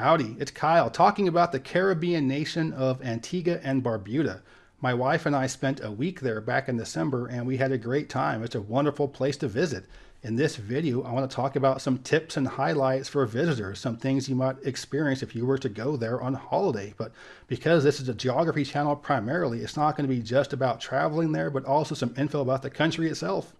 Howdy, it's Kyle talking about the Caribbean nation of Antigua and Barbuda. My wife and I spent a week there back in December and we had a great time. It's a wonderful place to visit. In this video, I want to talk about some tips and highlights for visitors, some things you might experience if you were to go there on holiday. But because this is a geography channel primarily, it's not going to be just about traveling there, but also some info about the country itself.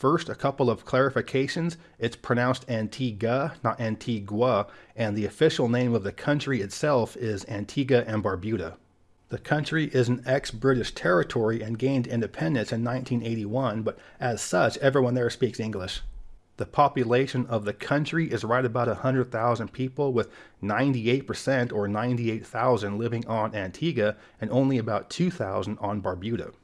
First, a couple of clarifications. It's pronounced Antigua, not Antigua, and the official name of the country itself is Antigua and Barbuda. The country is an ex-British territory and gained independence in 1981, but as such, everyone there speaks English. The population of the country is right about 100,000 people, with 98% or 98,000 living on Antigua and only about 2,000 on Barbuda.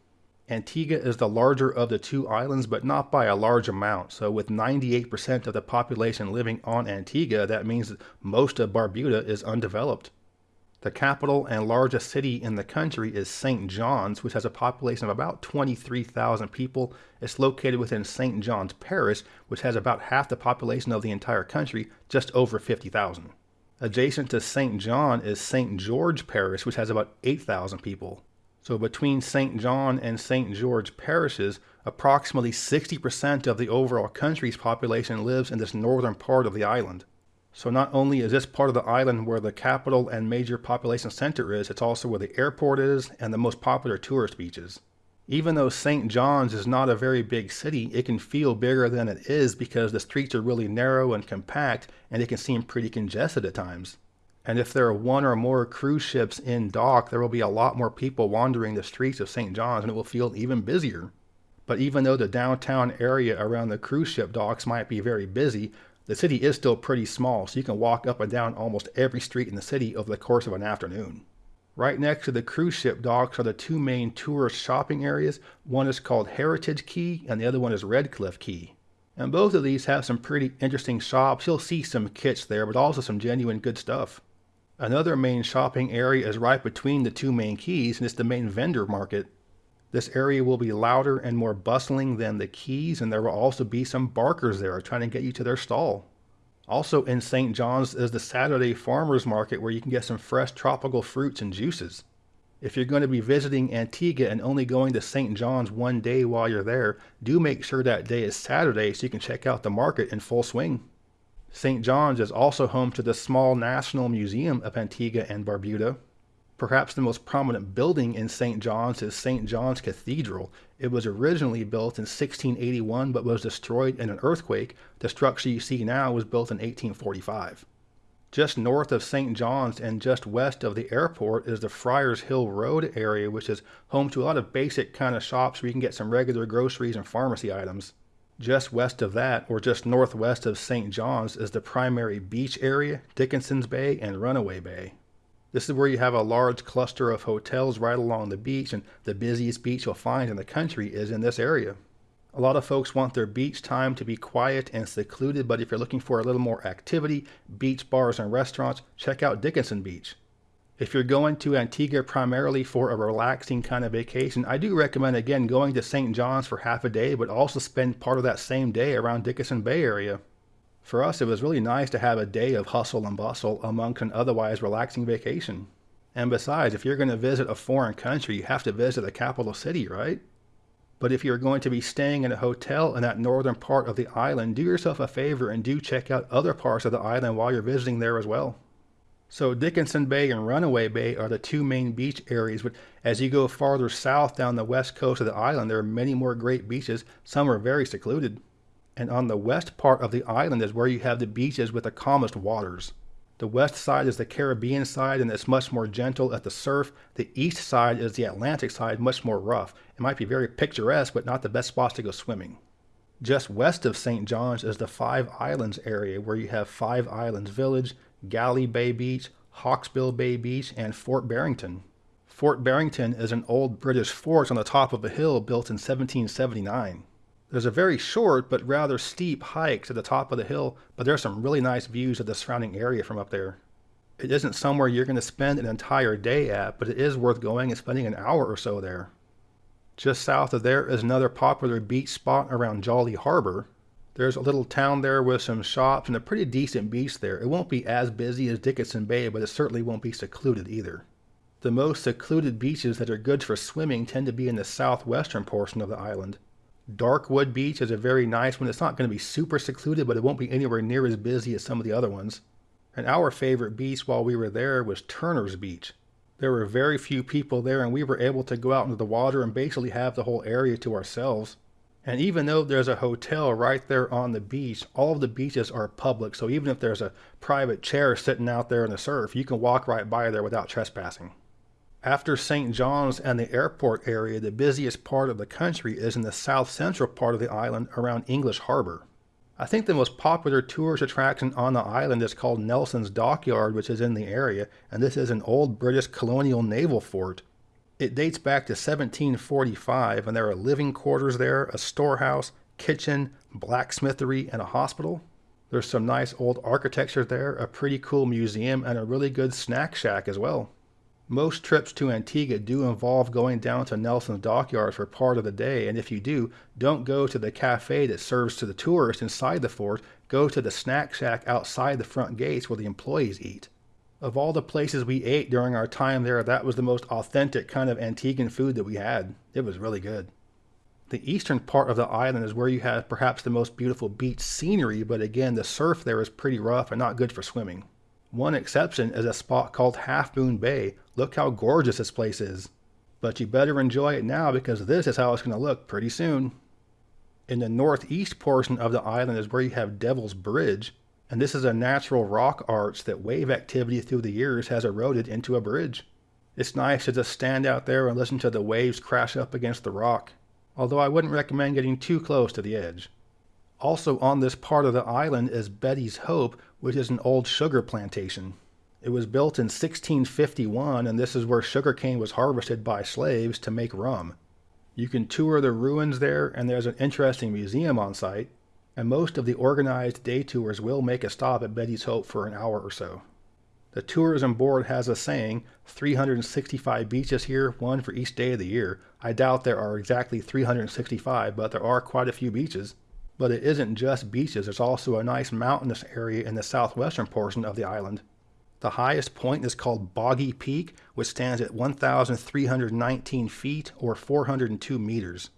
Antigua is the larger of the two islands, but not by a large amount. So with 98% of the population living on Antigua, that means most of Barbuda is undeveloped. The capital and largest city in the country is St. John's, which has a population of about 23,000 people. It's located within St. John's Parish, which has about half the population of the entire country, just over 50,000. Adjacent to St. John is St. George Parish, which has about 8,000 people. So between St. John and St. George parishes, approximately 60% of the overall country's population lives in this northern part of the island. So not only is this part of the island where the capital and major population center is, it's also where the airport is and the most popular tourist beaches. Even though St. John's is not a very big city, it can feel bigger than it is because the streets are really narrow and compact and it can seem pretty congested at times. And if there are one or more cruise ships in dock, there will be a lot more people wandering the streets of St. John's and it will feel even busier. But even though the downtown area around the cruise ship docks might be very busy, the city is still pretty small, so you can walk up and down almost every street in the city over the course of an afternoon. Right next to the cruise ship docks are the two main tourist shopping areas. One is called Heritage Quay, and the other one is Redcliffe Quay. And both of these have some pretty interesting shops. You'll see some kits there, but also some genuine good stuff. Another main shopping area is right between the two main quays and it's the main vendor market. This area will be louder and more bustling than the quays and there will also be some barkers there trying to get you to their stall. Also in St. John's is the Saturday Farmers Market where you can get some fresh tropical fruits and juices. If you're going to be visiting Antigua and only going to St. John's one day while you're there, do make sure that day is Saturday so you can check out the market in full swing. St. John's is also home to the small National Museum of Antigua and Barbuda. Perhaps the most prominent building in St. John's is St. John's Cathedral. It was originally built in 1681 but was destroyed in an earthquake. The structure you see now was built in 1845. Just north of St. John's and just west of the airport is the Friars Hill Road area, which is home to a lot of basic kind of shops where you can get some regular groceries and pharmacy items. Just west of that, or just northwest of St. John's, is the primary beach area, Dickenson's Bay and Runaway Bay. This is where you have a large cluster of hotels right along the beach, and the busiest beach you'll find in the country is in this area. A lot of folks want their beach time to be quiet and secluded, but if you're looking for a little more activity, beach bars and restaurants, check out Dickenson Beach. If you're going to Antigua primarily for a relaxing kind of vacation, I do recommend again going to St. John's for half a day, but also spend part of that same day around Dickenson Bay area. For us, it was really nice to have a day of hustle and bustle amongst an otherwise relaxing vacation. And besides, if you're going to visit a foreign country, you have to visit the capital city, right? But if you're going to be staying in a hotel in that northern part of the island, do yourself a favor and do check out other parts of the island while you're visiting there as well. So Dickenson Bay and Runaway Bay are the two main beach areas, but as you go farther south down the west coast of the island, there are many more great beaches. Some are very secluded. And on the west part of the island is where you have the beaches with the calmest waters. The west side is the Caribbean side and it's much more gentle at the surf. The east side is the Atlantic side, much more rough. It might be very picturesque, but not the best spots to go swimming. Just west of St. John's is the Five Islands area where you have Five Islands Village, Galley Bay Beach, Hawksbill Bay Beach, and Fort Barrington. Fort Barrington is an old British fort on the top of a hill built in 1779. There's a very short but rather steep hike to the top of the hill, but there are some really nice views of the surrounding area from up there. It isn't somewhere you're going to spend an entire day at, but it is worth going and spending an hour or so there. Just south of there is another popular beach spot around Jolly Harbor, There's a little town there with some shops and a pretty decent beach there. It won't be as busy as Dickenson Bay, but it certainly won't be secluded either. The most secluded beaches that are good for swimming tend to be in the southwestern portion of the island. Darkwood Beach is a very nice one. It's not going to be super secluded, but it won't be anywhere near as busy as some of the other ones. And our favorite beach while we were there was Turner's Beach. There were very few people there, and we were able to go out into the water and basically have the whole area to ourselves. And even though there's a hotel right there on the beach, all of the beaches are public. So even if there's a private chair sitting out there in the surf, you can walk right by there without trespassing. After St. John's and the airport area, the busiest part of the country is in the south central part of the island around English Harbor. I think the most popular tourist attraction on the island is called Nelson's Dockyard, which is in the area, and this is an old British colonial naval fort. It dates back to 1745, and there are living quarters there, a storehouse, kitchen, blacksmithery, and a hospital. There's some nice old architecture there, a pretty cool museum, and a really good snack shack as well. Most trips to Antigua do involve going down to Nelson's Dockyard for part of the day, and if you do, don't go to the cafe that serves to the tourists inside the fort, go to the snack shack outside the front gates where the employees eat. Of all the places we ate during our time there, that was the most authentic kind of Antiguan food that we had. It was really good. The eastern part of the island is where you have perhaps the most beautiful beach scenery, but again, the surf there is pretty rough and not good for swimming. One exception is a spot called Half Moon Bay. Look how gorgeous this place is. But you better enjoy it now because this is how it's going to look pretty soon. In the northeast portion of the island is where you have Devil's Bridge, and this is a natural rock arch that wave activity through the years has eroded into a bridge. It's nice to just stand out there and listen to the waves crash up against the rock, although I wouldn't recommend getting too close to the edge. Also on this part of the island is Betty's Hope, which is an old sugar plantation. It was built in 1651, and this is where sugarcane was harvested by slaves to make rum. You can tour the ruins there, and there's an interesting museum on site and most of the organized day tours will make a stop at Betty's Hope for an hour or so. The tourism board has a saying 365 beaches here, one for each day of the year. I doubt there are exactly 365, but there are quite a few beaches. But it isn't just beaches, there's also a nice mountainous area in the southwestern portion of the island. The highest point is called Boggy Peak, which stands at 1,319 feet or 402 meters.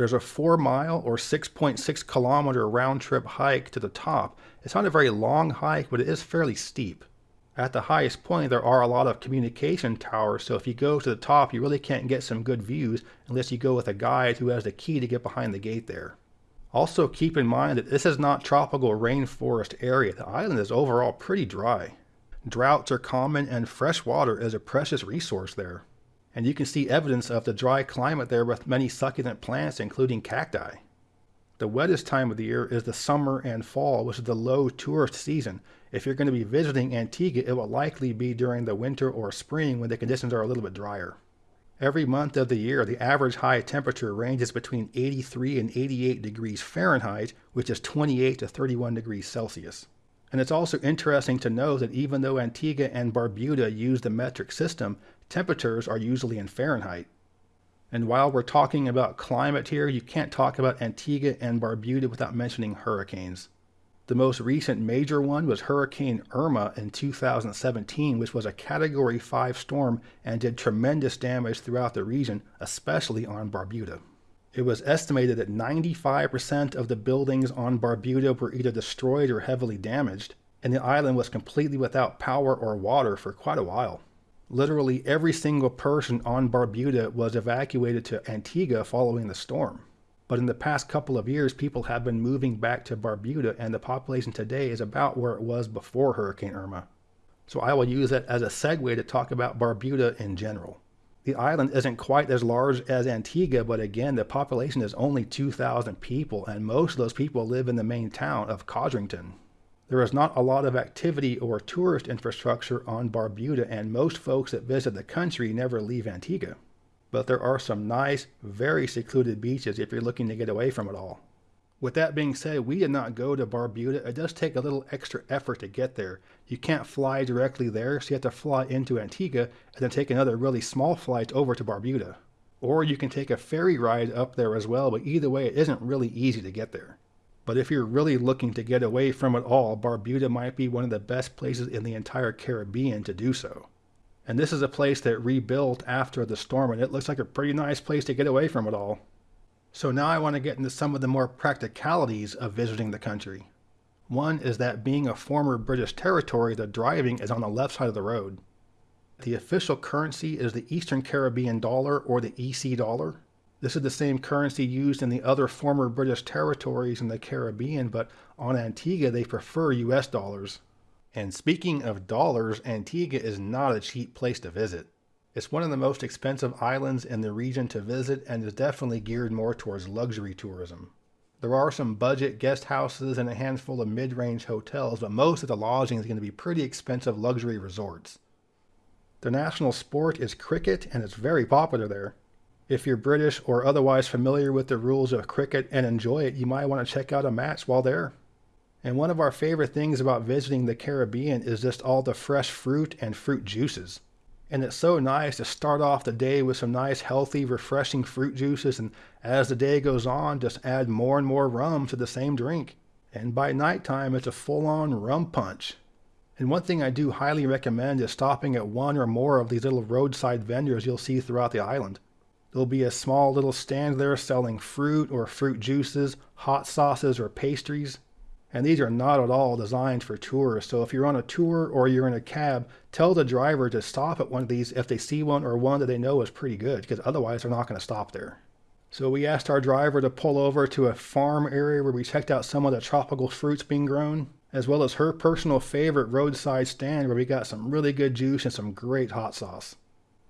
There's a four mile or 6.6 kilometer round trip hike to the top. It's not a very long hike, but it is fairly steep. At the highest point, there are a lot of communication towers, so if you go to the top, you really can't get some good views unless you go with a guide who has the key to get behind the gate there. Also, keep in mind that this is not tropical rainforest area. The island is overall pretty dry. Droughts are common, and fresh water is a precious resource there and you can see evidence of the dry climate there with many succulent plants, including cacti. The wettest time of the year is the summer and fall, which is the low tourist season. If you're going to be visiting Antigua, it will likely be during the winter or spring when the conditions are a little bit drier. Every month of the year, the average high temperature ranges between 83 and 88 degrees Fahrenheit, which is 28 to 31 degrees Celsius. And it's also interesting to know that even though Antigua and Barbuda use the metric system, temperatures are usually in Fahrenheit. And while we're talking about climate here, you can't talk about Antigua and Barbuda without mentioning hurricanes. The most recent major one was Hurricane Irma in 2017, which was a Category 5 storm and did tremendous damage throughout the region, especially on Barbuda. It was estimated that 95% of the buildings on Barbuda were either destroyed or heavily damaged, and the island was completely without power or water for quite a while. Literally every single person on Barbuda was evacuated to Antigua following the storm. But in the past couple of years, people have been moving back to Barbuda, and the population today is about where it was before Hurricane Irma. So I will use that as a segue to talk about Barbuda in general. The island isn't quite as large as Antigua, but again, the population is only 2,000 people, and most of those people live in the main town of Codrington. There is not a lot of activity or tourist infrastructure on Barbuda, and most folks that visit the country never leave Antigua. But there are some nice, very secluded beaches if you're looking to get away from it all. With that being said, we did not go to Barbuda. It does take a little extra effort to get there. You can't fly directly there, so you have to fly into Antigua and then take another really small flight over to Barbuda. Or you can take a ferry ride up there as well, but either way, it isn't really easy to get there. But if you're really looking to get away from it all, Barbuda might be one of the best places in the entire Caribbean to do so. And this is a place that rebuilt after the storm, and it looks like a pretty nice place to get away from it all. So now I want to get into some of the more practicalities of visiting the country. One is that being a former British territory, the driving is on the left side of the road. The official currency is the Eastern Caribbean dollar or the EC dollar. This is the same currency used in the other former British territories in the Caribbean, but on Antigua they prefer US dollars. And speaking of dollars, Antigua is not a cheap place to visit. It's one of the most expensive islands in the region to visit and is definitely geared more towards luxury tourism. There are some budget guest houses and a handful of mid-range hotels, but most of the lodging is going to be pretty expensive luxury resorts. The national sport is cricket and it's very popular there. If you're British or otherwise familiar with the rules of cricket and enjoy it, you might want to check out a match while there. And one of our favorite things about visiting the Caribbean is just all the fresh fruit and fruit juices. And it's so nice to start off the day with some nice, healthy, refreshing fruit juices, and as the day goes on, just add more and more rum to the same drink. And by nighttime, it's a full on rum punch. And one thing I do highly recommend is stopping at one or more of these little roadside vendors you'll see throughout the island. There'll be a small little stand there selling fruit or fruit juices, hot sauces, or pastries. And these are not at all designed for tourists. So if you're on a tour or you're in a cab, tell the driver to stop at one of these if they see one or one that they know is pretty good, because otherwise they're not going to stop there. So we asked our driver to pull over to a farm area where we checked out some of the tropical fruits being grown, as well as her personal favorite roadside stand where we got some really good juice and some great hot sauce.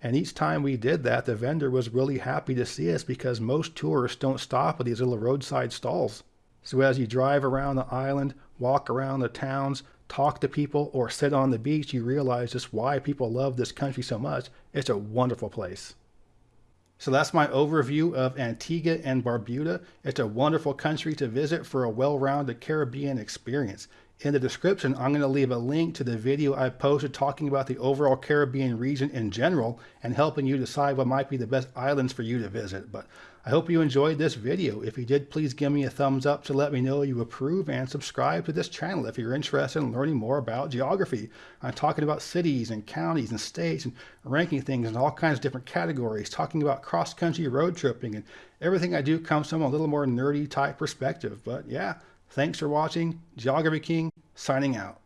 And each time we did that, the vendor was really happy to see us because most tourists don't stop at these little roadside stalls. So as you drive around the island, walk around the towns, talk to people, or sit on the beach, you realize just why people love this country so much. It's a wonderful place. So that's my overview of Antigua and Barbuda. It's a wonderful country to visit for a well-rounded Caribbean experience. In the description, I'm going to leave a link to the video I posted talking about the overall Caribbean region in general and helping you decide what might be the best islands for you to visit. But I hope you enjoyed this video. If you did, please give me a thumbs up to let me know you approve and subscribe to this channel if you're interested in learning more about geography. I'm talking about cities and counties and states and ranking things in all kinds of different categories, talking about cross-country road tripping and everything I do comes from a little more nerdy type perspective. But yeah, Thanks for watching. Geography King signing out.